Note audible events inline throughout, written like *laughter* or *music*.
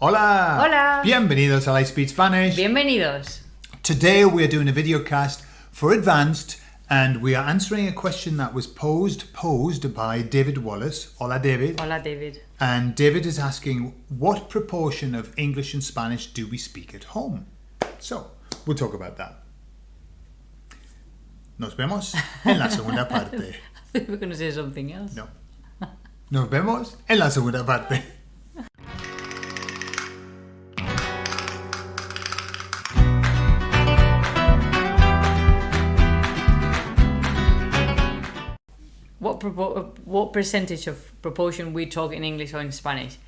Hola! Hola. Bienvenidos a I Speak Spanish. Bienvenidos. Today we are doing a video cast for advanced and we are answering a question that was posed posed by David Wallace. Hola David. Hola, David. And David is asking what proportion of English and Spanish do we speak at home? So, we'll talk about that. Nos vemos en la segunda *laughs* parte. We're going to say something else. No. Nos vemos en la segunda parte. What, what percentage of proportion we talk in English or in Spanish?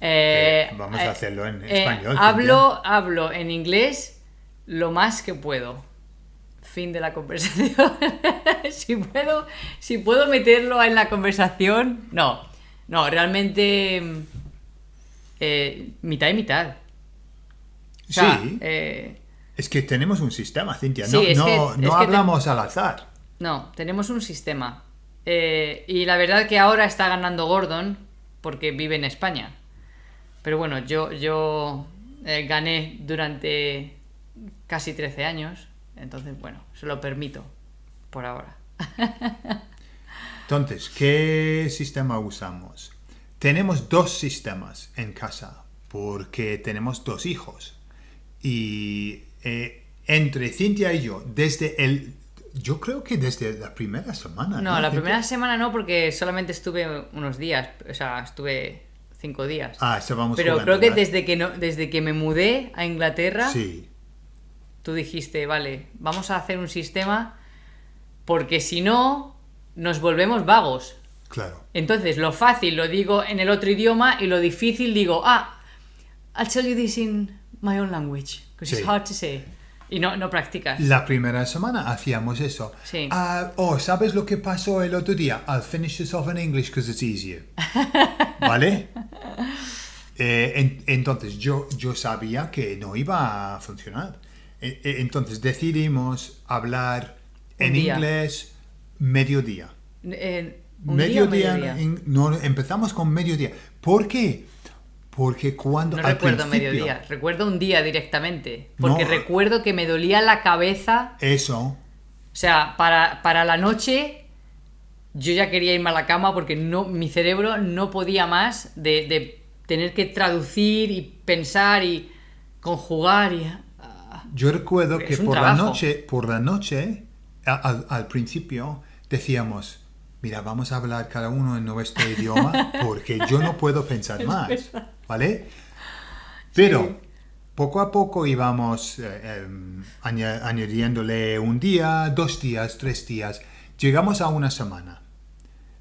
Eh, Vamos a eh, hacerlo en eh, español. hablo, hablo en inglés lo más que puedo. Fin de la conversación. *laughs* si, puedo, si puedo meterlo en la conversación, no. No, realmente mm, eh, mitad y mitad. O sea, Sí. eh, Es que tenemos un sistema, Cintia. No, no, que- no que hablamos al azar. No, tenemos un sistema. Eh, y la verdad que ahora está ganando Gordon porque vive en España. Pero bueno, yo, yo eh, gané durante casi 13 años. Entonces, bueno, se lo permito por ahora. Entonces, ¿qué sistema usamos? Tenemos dos sistemas en casa porque tenemos dos hijos. Y eh, entre Cintia y yo, desde el... Yo creo que desde la primera semana. No, la primera semana no porque solamente estuve unos días. O sea, estuve cinco días. Ah, estábamos Pero jugando, creo que ¿verdad? desde que, no, desde que me mudé a Inglaterra... Sí, tú dijiste, vale, vamos a hacer un sistema porque si no, nos volvemos vagos. claro. Entonces, lo fácil lo digo en el otro idioma y lo difícil digo, ah, I'll tell you this in my own language, because Sí. it's hard to say. Y no, no practicas. La primera semana hacíamos eso. Sí. Ah, oh, ¿sabes lo que pasó el otro día? I'll finish this off in English because it's easier. *laughs* ¿Vale? Eh, en- entonces yo, yo sabía que no iba a funcionar. E- e- Entonces decidimos hablar en día. inglés mediodía. Mediodía, mediodía. en- no, empezamos con mediodía. ¿Por qué? Porque cuando No al recuerdo mediodía, recuerdo un día directamente. Porque No. recuerdo que me dolía la cabeza. Eso, O sea, para, para la noche yo ya quería irme a la cama porque no, mi cerebro no podía más de, de tener que traducir y pensar y conjugar y... ah, Yo recuerdo que por la noche, por la noche, al principio decíamos, mira, vamos a hablar cada uno en nuestro idioma porque yo no puedo pensar *laughs* más, ¿vale? Pero poco a poco íbamos eh, aña- añadiéndole un día, dos días, tres días. Llegamos a una semana.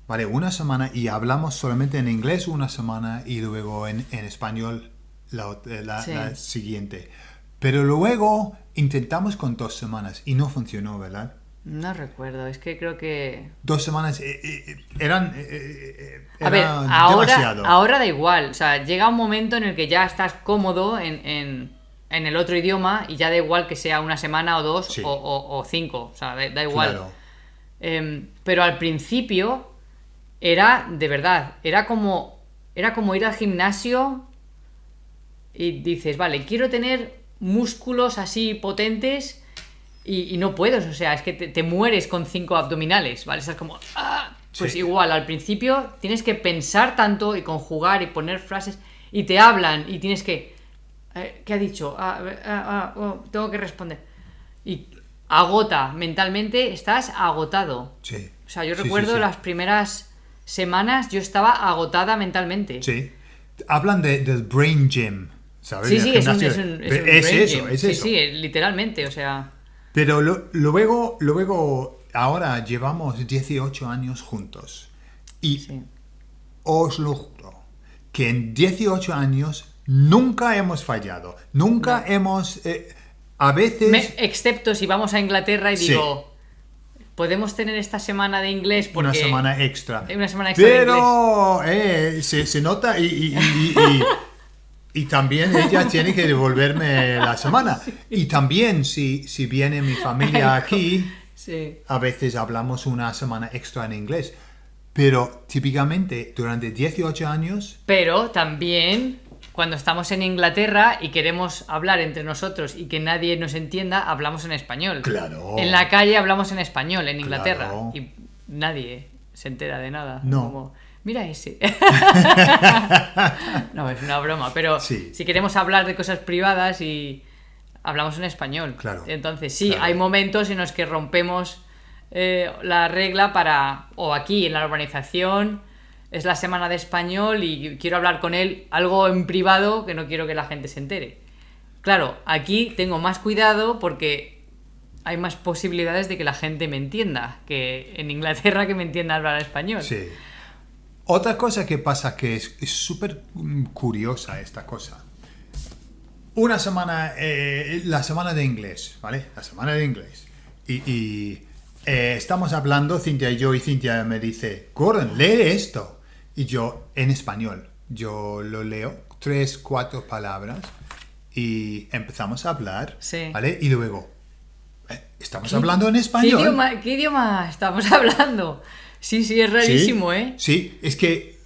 Vale, una semana y hablamos solamente en inglés una semana y luego en, en español la, eh, la- Sí. la siguiente. Pero luego intentamos con dos semanas y no funcionó, ¿verdad? No recuerdo, es que creo que... Dos semanas eh, eh, eran eh, eh, A ver, ahora, demasiado. ahora da igual, o sea, llega un momento en el que ya estás cómodo en, en- en el otro idioma y ya da igual que sea una semana o dos Sí. o, o- o cinco, o sea, da, da igual. Claro. Em, pero al principio era, de verdad, era como, era como ir al gimnasio y dices, vale, quiero tener músculos así potentes y, y no puedes, o sea, es que te, te mueres con cinco abdominales, ¿vale? Estás como, "Ah". Pues Sí. igual, al principio tienes que pensar tanto y conjugar y poner frases y te hablan y tienes que... eh, ¿Qué ha dicho? Ah, ah, oh, tengo que responder. Y agota, mentalmente estás agotado. Sí. O sea, yo Sí, recuerdo las primeras semanas yo estaba agotada mentalmente. Sí. Hablan de, del brain gym, ¿sabes? Sí, sí, es un, es un- es Pero un es brain eso, gym. es sí, eso. sí, literalmente, o sea... Pero lo- luego, luego, ahora llevamos 18 años juntos. Y Sí. os lo juro, que en 18 años nunca hemos fallado. Nunca hemos... eh, a veces... Me- excepto si vamos a Inglaterra y Sí. digo, podemos tener esta semana de inglés porque... Una semana extra. Una semana extra de Pero eh, se, se nota y, y- y- y- *laughs* y también ella *laughs* tiene que devolverme la semana. Y también si, si viene mi familia aquí, Sí. a veces hablamos una semana extra en inglés. Pero típicamente durante 18 años, Pero también cuando estamos en Inglaterra y queremos hablar entre nosotros y que nadie nos entienda, hablamos en español. Claro. En la calle hablamos en español, en Inglaterra. Claro. Y nadie se entera de nada. No. Como, Mira ese. *laughs* no, es una broma, pero Sí. si queremos hablar de cosas privadas y hablamos en español. Claro. Entonces, sí, Claro. hay momentos en los que rompemos eh, la regla para, o aquí en la urbanización, es la semana de español y quiero hablar con él algo en privado que no quiero que la gente se entere. Claro, aquí tengo más cuidado porque hay más posibilidades de que la gente me entienda que en Inglaterra que me entienda hablar español. Sí. Otra cosa que pasa que es súper curiosa esta cosa. Una semana, eh, la semana de inglés, ¿vale? La semana de inglés. Y, y, eh, estamos hablando, Cintia y yo, y Cintia me dice, Gordon, lee esto. Y yo, en español, yo lo leo, tres, cuatro palabras, y empezamos a hablar, Sí. ¿vale? Y luego, estamos hablando en español. ¿Qué idioma, qué idioma estamos *laughs* hablando? Sí, sí, es rarísimo, sí, ¿eh? Sí, es que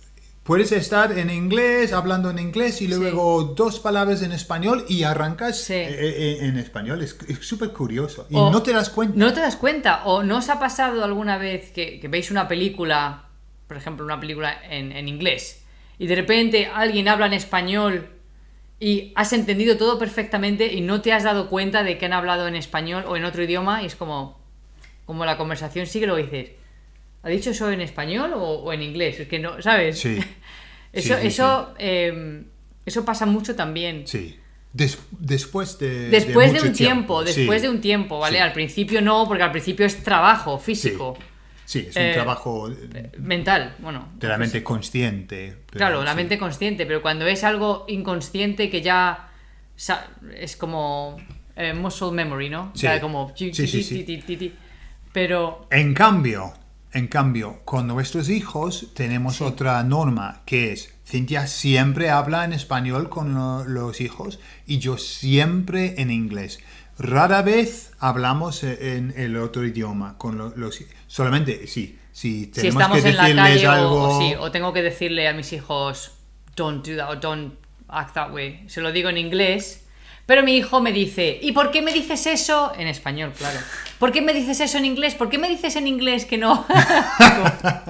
puedes estar en inglés, hablando en inglés y luego dos palabras en español y arrancas Sí. eh, eh, en español. Es es súper curioso. Y O- no te das cuenta. No te das cuenta. ¿O no os ha pasado alguna vez que, que veis una película, por ejemplo, una película en, en inglés, y de repente alguien habla en español y has entendido todo perfectamente y no te has dado cuenta de que han hablado en español o en otro idioma y es como, como la conversación sigue lo dices. ¿Ha dicho eso en español o, o en inglés? Es que no, ¿sabes? Sí. *laughs* Eso, Sí, sí, eso, eh, eso pasa mucho también. Sí. Des- después de. Después de, mucho un tiempo, sí. después de un tiempo, ¿vale? Al principio no, porque al principio es trabajo Sí. físico, Sí, es un Eh, trabajo de mental, bueno. la mente consciente. Claro, la mente consciente, pero cuando es algo inconsciente que ya es como eh, muscle memory, ¿no? Sí. Ya como chi- Sí, sí, Pero En cambio, en cambio, con nuestros hijos tenemos otra norma que es Cintia siempre habla en español con lo- los hijos y yo siempre en inglés. Rara vez hablamos e- en el otro idioma con lo- los solamente sí, si si tenemos estamos que en la decirles calle algo o, sí, o tengo que decirle a mis hijos don't do that o don't act that way. Se lo digo en inglés, pero mi hijo me dice, ¿y por qué me dices eso? En español, claro. ¿Por qué me dices eso en inglés? ¿Por qué me dices en inglés que no? *laughs*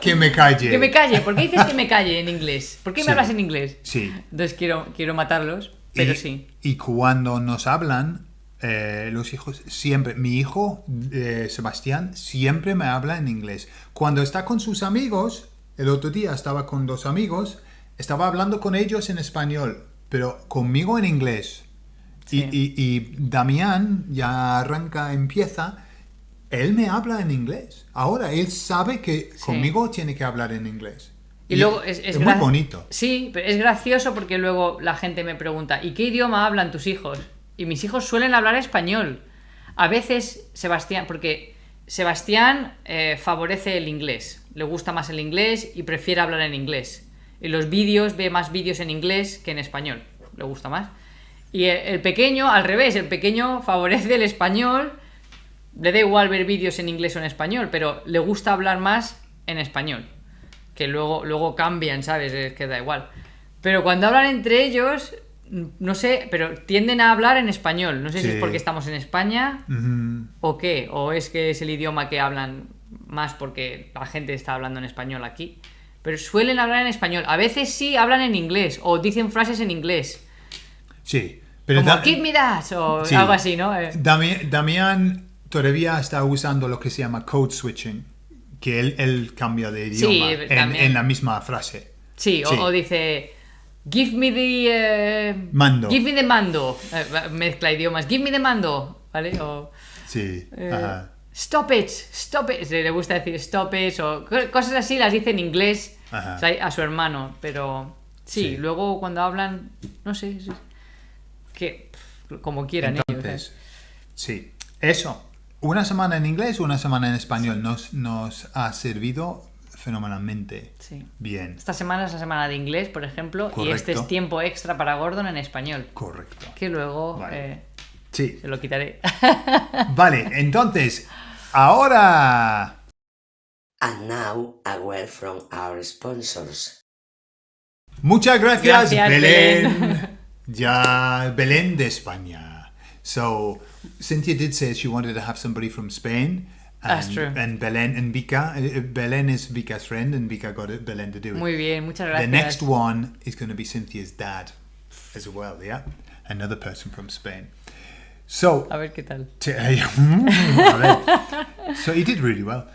que me calle. que me calle. ¿Por qué dices que me calle en inglés? ¿Por qué me Sí. hablas en inglés? Sí. Entonces quiero, quiero matarlos, pero y, sí. Y cuando nos hablan, eh, los hijos siempre, mi hijo eh, Sebastián siempre me habla en inglés. Cuando está con sus amigos, el otro día estaba con dos amigos, estaba hablando con ellos en español, pero conmigo en inglés. Y, Sí. y- y Damián ya arranca, empieza, él me habla en inglés. Ahora, él sabe que conmigo tiene que hablar en inglés. Y luego es, es muy gra- bonito. Sí, pero es gracioso porque luego la gente me pregunta, ¿y qué idioma hablan tus hijos? Y mis hijos suelen hablar español. A veces Sebastián, porque Sebastián eh, favorece el inglés, le gusta más el inglés y prefiere hablar en inglés. Y los vídeos, ve más vídeos en inglés que en español, le gusta más. Y el, pequeño, al revés, el pequeño favorece el español, le da igual ver vídeos en inglés o en español, pero le gusta hablar más en español que luego, luego cambian, ¿sabes? Es que da igual. Pero cuando hablan entre ellos, no sé, pero tienden a hablar en español. No sé si es porque estamos en España o qué, o es que es el idioma que hablan más porque la gente está hablando en español aquí. Pero suelen hablar en español. A veces sí hablan en inglés o dicen frases en inglés. Sí. Pero Como me that o Sí. algo así, ¿no? Eh, Dami- Damián todavía está usando lo que se llama code switching, que él, él cambia de idioma en, la misma frase. Sí, o, Sí. o dice. Give me the. eh, Mando. Give me the mando. Eh, mezcla idiomas. Give me the mando. ¿Vale? O. Sí. eh, ajá. Stop it, stop it. Le gusta decir stop it o co- cosas así las dice en inglés Ajá. o sea, a su hermano, pero sí, Sí. luego cuando hablan, no sé, sí, que como quieran ellos. ¿eh? Entonces, sí. Eso. Una semana en inglés, una semana en español nos, nos ha servido fenomenalmente Sí. bien. Esta semana es la semana de inglés, por ejemplo, y este es tiempo extra para Gordon en español, Correcto. que luego Vale. eh, Sí. se lo quitaré. *laughs* *laughs* Vale, entonces, ahora... And now, a word from our sponsors. Muchas gracias, Gracias, Belén. Belén. *laughs* ya, Belén de España. So, Cynthia did say she wanted to have somebody from Spain. And, That's true. And Belén and Vika. uh, Belén is Vika's friend, and Vika got it, Belén to do it. Muy bien, muchas gracias. the next one is going to be Cynthia's dad as well, yeah? Another person from Spain. So, A ver qué tal. *laughs* T- so he did really well.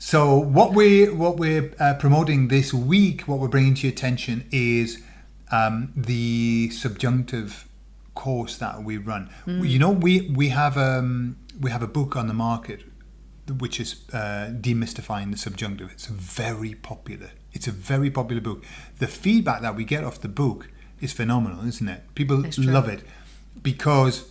So what we what we're uh, promoting this week, what we're bringing to your attention is um, the subjunctive course that we run. You know, we we have um, we have a book on the market which is uh, demystifying the subjunctive. It's very popular. It's a very popular book. The feedback that we get off the book is phenomenal, isn't it? People love it because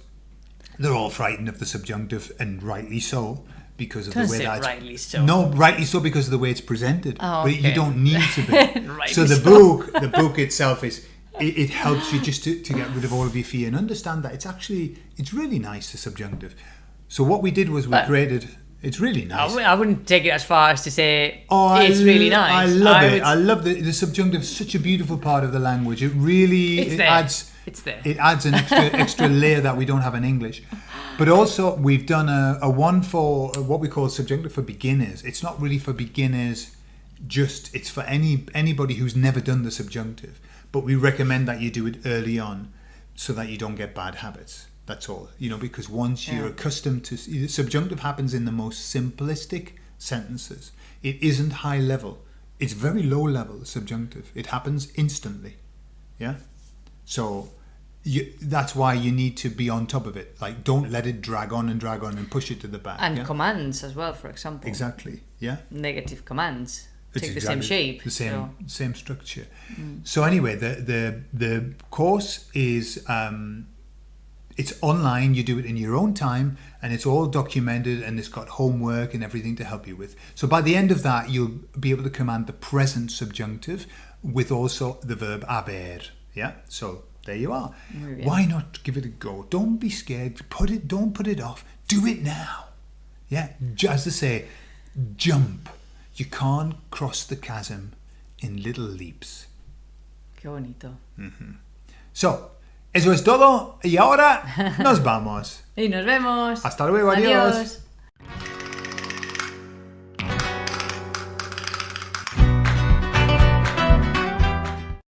they're all frightened of the subjunctive, and rightly so, because of the way that it's- rightly so. No, rightly so because of the way it's presented. Oh, But you don't need to be. *laughs* So the so. book, the book itself is. It, it helps you just to, to get rid of all of your fear and understand that it's actually it's really nice the subjunctive. So what we did was we But- created. It's really I nice. w- I wouldn't take it as far as to say Oh, it's I really nice. I love it. would- I love the, the subjunctive. Such a beautiful part of the language. It really it adds It's there. it adds an extra *laughs* extra layer that we don't have in English. But also we've done a, a one for what we call subjunctive for beginners. It's not really for beginners. Just it's for any anybody who's never done the subjunctive. But we recommend that you do it early on, so that you don't get bad habits. That's all. You know, because once you're accustomed to subjunctive happens in the most simplistic sentences. It isn't high level. It's very low level subjunctive. It happens instantly. Yeah. So you, that's why you need to be on top of it. Like, don't let it drag on and drag on and push it to the back. and yeah? commands as well, for example. Exactly. Yeah. Negative commands It's take the same shape. the same so- same structure. So anyway, the the the course is um, it's online. You do it in your own time, and it's all documented, and it's got homework and everything to help you with. So by the end of that, you'll be able to command the present subjunctive with also the verb haber. Yeah. So there you are. Why not give it a go? Don't be scared. Put it. Don't put it off. Do it now. Yeah, as they say, jump. You can't cross the chasm in little leaps. Qué bonito. Mm-hmm. So, eso es todo y ahora nos vamos. *laughs* Y nos vemos. Hasta luego, adiós. Adiós.